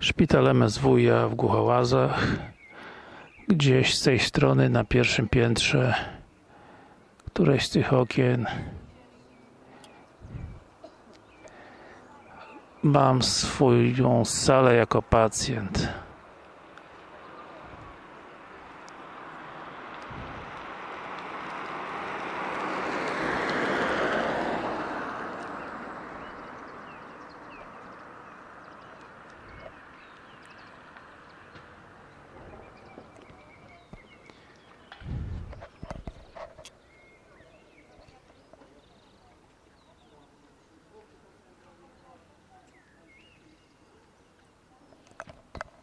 Szpital MSWiA w Głuchołazach gdzieś z tej strony na pierwszym piętrze któreś z tych okien. Mam swoją salę jako pacjent.